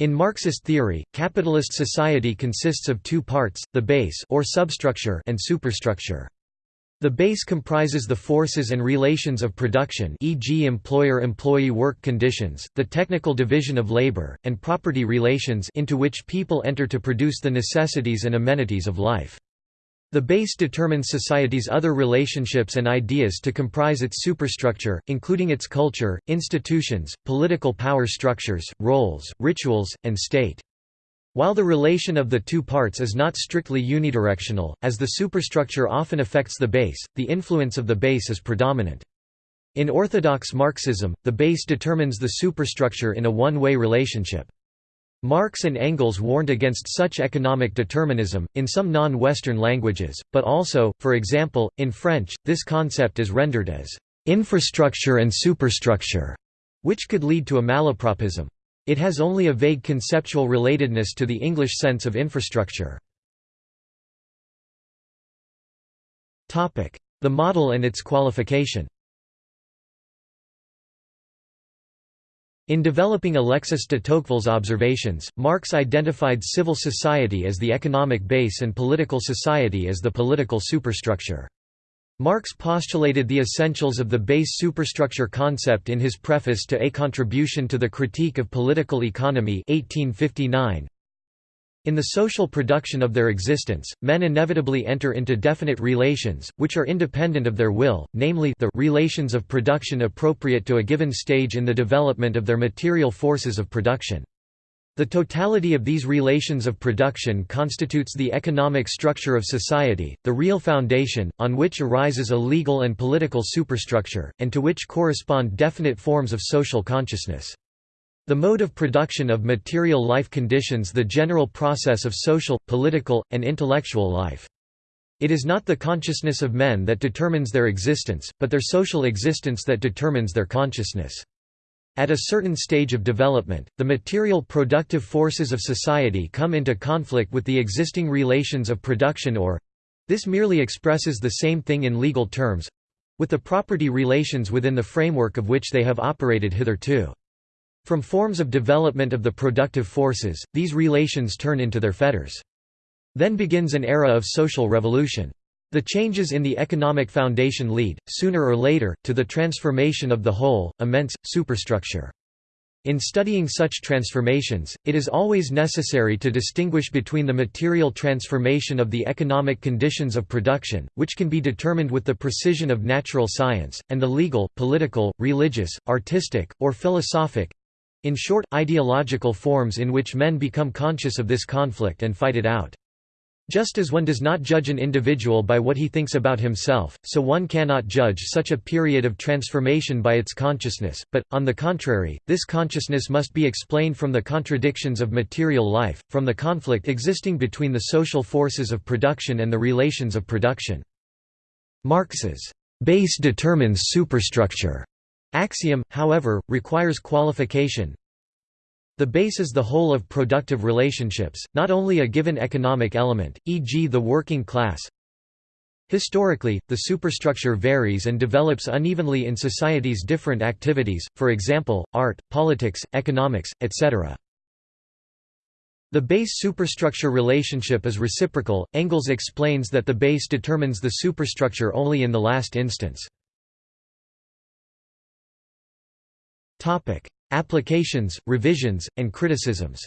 In Marxist theory, capitalist society consists of two parts, the base or substructure and superstructure. The base comprises the forces and relations of production e.g. employer-employee work conditions, the technical division of labor, and property relations into which people enter to produce the necessities and amenities of life. The base determines society's other relationships and ideas to comprise its superstructure, including its culture, institutions, political power structures, roles, rituals, and state. While the relation of the two parts is not strictly unidirectional, as the superstructure often affects the base, the influence of the base is predominant. In orthodox Marxism, the base determines the superstructure in a one-way relationship. Marx and Engels warned against such economic determinism, in some non-Western languages, but also, for example, in French, this concept is rendered as infrastructure and superstructure, which could lead to a malapropism. It has only a vague conceptual relatedness to the English sense of infrastructure. The model and its qualification In developing Alexis de Tocqueville's observations, Marx identified civil society as the economic base and political society as the political superstructure. Marx postulated the essentials of the base superstructure concept in his preface to A Contribution to the Critique of Political Economy 1859, in the social production of their existence, men inevitably enter into definite relations, which are independent of their will, namely the relations of production appropriate to a given stage in the development of their material forces of production. The totality of these relations of production constitutes the economic structure of society, the real foundation, on which arises a legal and political superstructure, and to which correspond definite forms of social consciousness. The mode of production of material life conditions the general process of social, political, and intellectual life. It is not the consciousness of men that determines their existence, but their social existence that determines their consciousness. At a certain stage of development, the material productive forces of society come into conflict with the existing relations of production or—this merely expresses the same thing in legal terms—with the property relations within the framework of which they have operated hitherto. From forms of development of the productive forces, these relations turn into their fetters. Then begins an era of social revolution. The changes in the economic foundation lead, sooner or later, to the transformation of the whole, immense, superstructure. In studying such transformations, it is always necessary to distinguish between the material transformation of the economic conditions of production, which can be determined with the precision of natural science, and the legal, political, religious, artistic, or philosophic in short, ideological forms in which men become conscious of this conflict and fight it out. Just as one does not judge an individual by what he thinks about himself, so one cannot judge such a period of transformation by its consciousness, but, on the contrary, this consciousness must be explained from the contradictions of material life, from the conflict existing between the social forces of production and the relations of production. Marx's base determines superstructure Axiom, however, requires qualification. The base is the whole of productive relationships, not only a given economic element, e.g. the working class. Historically, the superstructure varies and develops unevenly in society's different activities, for example, art, politics, economics, etc. The base superstructure relationship is reciprocal. Engels explains that the base determines the superstructure only in the last instance. Applications, revisions, and criticisms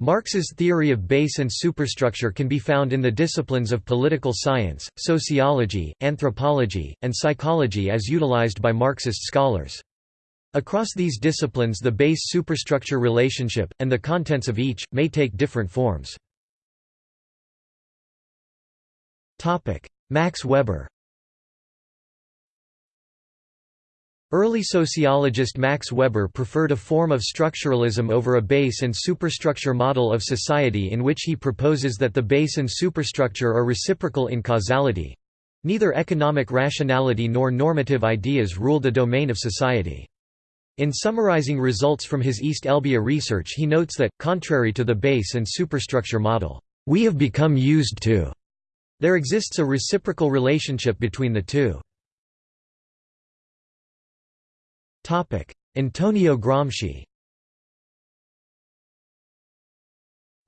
Marx's theory of base and superstructure can be found in the disciplines of political science, sociology, anthropology, and psychology as utilized by Marxist scholars. Across these disciplines the base-superstructure relationship, and the contents of each, may take different forms. Max Weber Early sociologist Max Weber preferred a form of structuralism over a base and superstructure model of society in which he proposes that the base and superstructure are reciprocal in causality. Neither economic rationality nor normative ideas rule the domain of society. In summarizing results from his East Elbia research he notes that, contrary to the base and superstructure model, "...we have become used to." There exists a reciprocal relationship between the two. Antonio Gramsci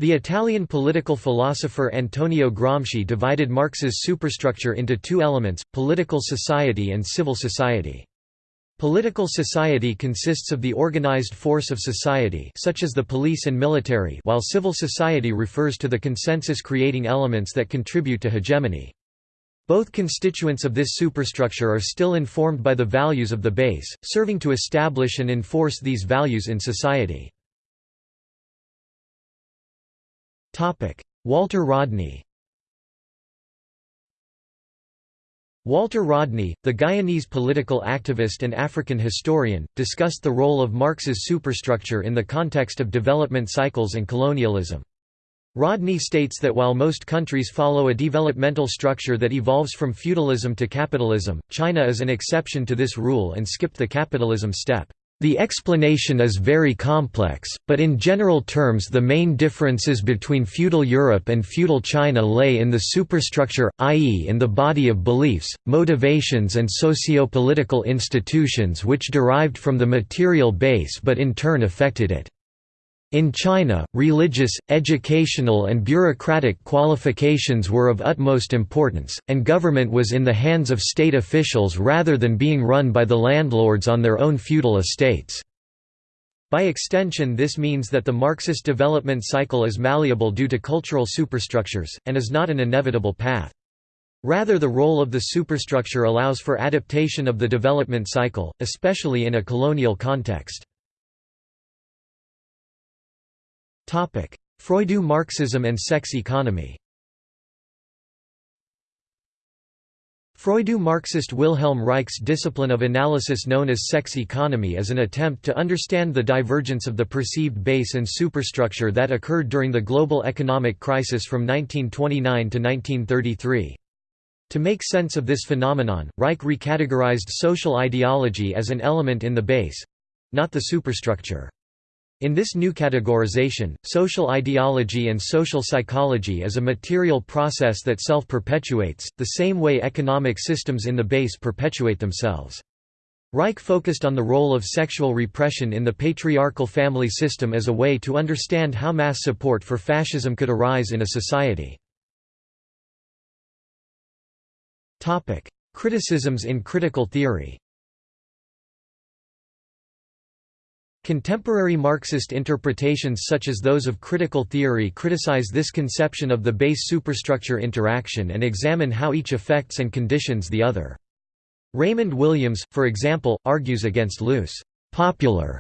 The Italian political philosopher Antonio Gramsci divided Marx's superstructure into two elements, political society and civil society. Political society consists of the organized force of society such as the police and military while civil society refers to the consensus-creating elements that contribute to hegemony. Both constituents of this superstructure are still informed by the values of the base, serving to establish and enforce these values in society. Walter Rodney Walter Rodney, the Guyanese political activist and African historian, discussed the role of Marx's superstructure in the context of development cycles and colonialism. Rodney states that while most countries follow a developmental structure that evolves from feudalism to capitalism, China is an exception to this rule and skipped the capitalism step. The explanation is very complex, but in general terms the main differences between feudal Europe and feudal China lay in the superstructure, i.e. in the body of beliefs, motivations and socio-political institutions which derived from the material base but in turn affected it. In China, religious, educational and bureaucratic qualifications were of utmost importance, and government was in the hands of state officials rather than being run by the landlords on their own feudal estates. By extension this means that the Marxist development cycle is malleable due to cultural superstructures, and is not an inevitable path. Rather the role of the superstructure allows for adaptation of the development cycle, especially in a colonial context. Freudo Marxism and sex economy Freudo Marxist Wilhelm Reich's discipline of analysis known as sex economy is an attempt to understand the divergence of the perceived base and superstructure that occurred during the global economic crisis from 1929 to 1933. To make sense of this phenomenon, Reich recategorized social ideology as an element in the base—not the superstructure. In this new categorization, social ideology and social psychology is a material process that self-perpetuates, the same way economic systems in the base perpetuate themselves. Reich focused on the role of sexual repression in the patriarchal family system as a way to understand how mass support for fascism could arise in a society. Criticisms in critical theory Contemporary Marxist interpretations such as those of critical theory criticize this conception of the base superstructure interaction and examine how each affects and conditions the other. Raymond Williams, for example, argues against loose, popular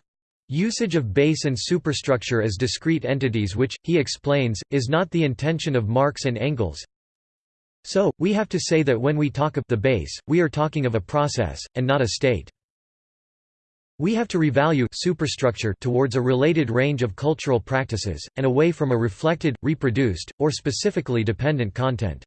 usage of base and superstructure as discrete entities which, he explains, is not the intention of Marx and Engels. So, we have to say that when we talk of the base, we are talking of a process, and not a state. We have to revalue superstructure towards a related range of cultural practices, and away from a reflected, reproduced, or specifically dependent content.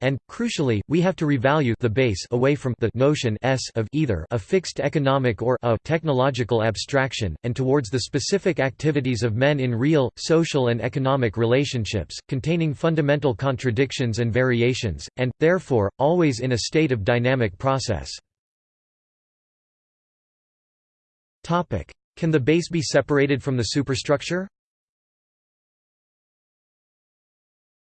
And, crucially, we have to revalue the base away from the notion s of either a fixed economic or a technological abstraction, and towards the specific activities of men in real, social and economic relationships, containing fundamental contradictions and variations, and, therefore, always in a state of dynamic process. Can the base be separated from the superstructure?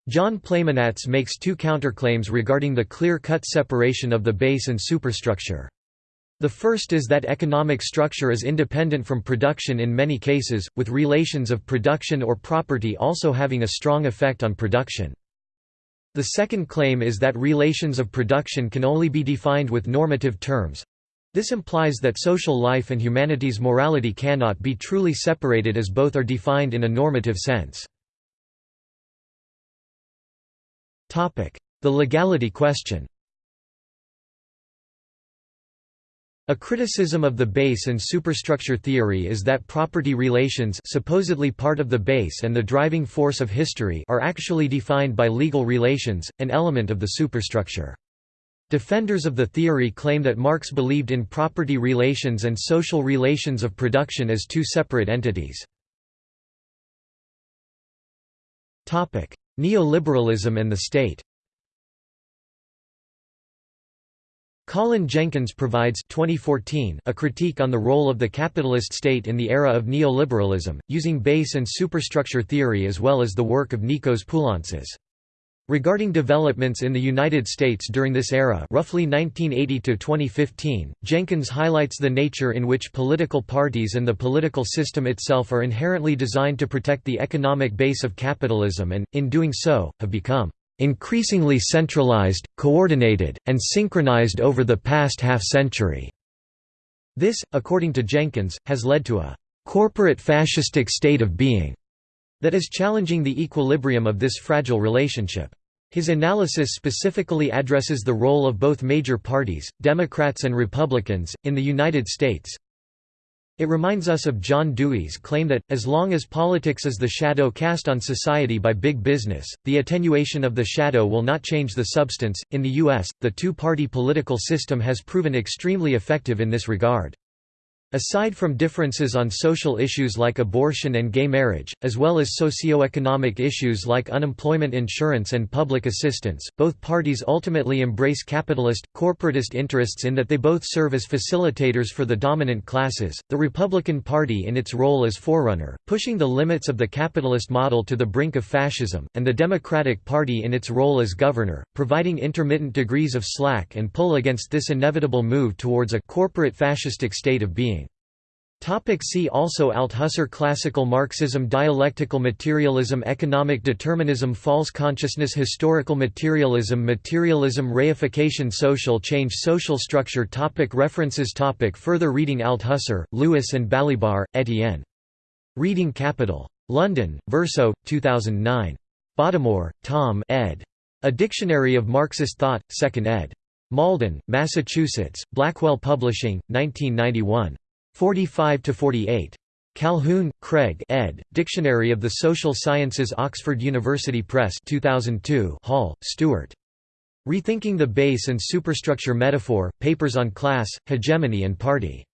John Plamenatz makes two counterclaims regarding the clear-cut separation of the base and superstructure. The first is that economic structure is independent from production in many cases, with relations of production or property also having a strong effect on production. The second claim is that relations of production can only be defined with normative terms, this implies that social life and humanity's morality cannot be truly separated as both are defined in a normative sense. The legality question A criticism of the base and superstructure theory is that property relations supposedly part of the base and the driving force of history are actually defined by legal relations, an element of the superstructure. Defenders of the theory claim that Marx believed in property relations and social relations of production as two separate entities. Neoliberalism and the state Colin Jenkins provides 2014 a critique on the role of the capitalist state in the era of neoliberalism, using base and superstructure theory as well as the work of Nikos Poulantzas. Regarding developments in the United States during this era roughly 1980 to 2015, Jenkins highlights the nature in which political parties and the political system itself are inherently designed to protect the economic base of capitalism and, in doing so, have become increasingly centralized, coordinated, and synchronized over the past half-century. This, according to Jenkins, has led to a corporate fascistic state of being that is challenging the equilibrium of this fragile relationship. His analysis specifically addresses the role of both major parties, Democrats and Republicans, in the United States, it reminds us of John Dewey's claim that, as long as politics is the shadow cast on society by big business, the attenuation of the shadow will not change the substance. In the U.S., the two party political system has proven extremely effective in this regard. Aside from differences on social issues like abortion and gay marriage, as well as socio-economic issues like unemployment insurance and public assistance, both parties ultimately embrace capitalist, corporatist interests in that they both serve as facilitators for the dominant classes, the Republican Party in its role as forerunner, pushing the limits of the capitalist model to the brink of fascism, and the Democratic Party in its role as governor, providing intermittent degrees of slack and pull against this inevitable move towards a corporate fascistic state of being. Topic see also Althusser Classical Marxism Dialectical materialism Economic determinism False consciousness Historical materialism Materialism Reification Social change Social structure topic References topic Further reading Althusser, Louis and Balibar, Etienne. Reading Capital. London, Verso, 2009. Bottomore, Tom ed. A Dictionary of Marxist Thought, 2nd ed. Malden, Massachusetts, Blackwell Publishing, 1991. 45 to 48. Calhoun, Craig ed., Dictionary of the Social Sciences Oxford University Press 2002 Hall, Stuart. Rethinking the Base and Superstructure Metaphor, Papers on Class, Hegemony and Party.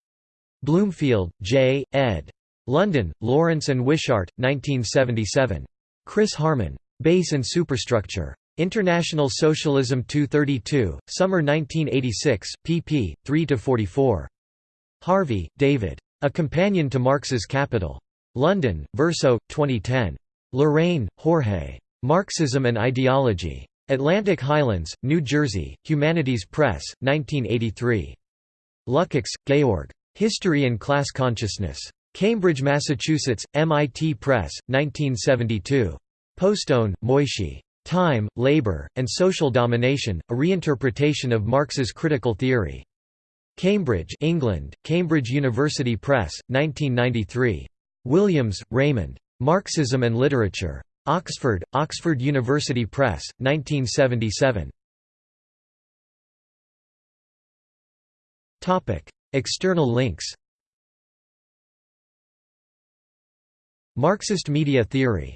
Bloomfield, J., ed. London, Lawrence and Wishart, 1977. Chris Harman. Base and Superstructure. International Socialism 232, Summer 1986, pp. 3–44. Harvey, David. A Companion to Marx's Capital. London, Verso, 2010. Larrain, Jorge. Marxism and Ideology. Atlantic Highlands, New Jersey, Humanities Press, 1983. Lukács, Georg. History and Class Consciousness. Cambridge, Massachusetts, MIT Press, 1972. Postone, Moishe. Time, Labor, and Social Domination, a reinterpretation of Marx's critical theory. Cambridge, England, Cambridge University Press, 1993. Williams, Raymond. Marxism and Literature. Oxford, Oxford University Press, 1977. Topic: External links Marxist media theory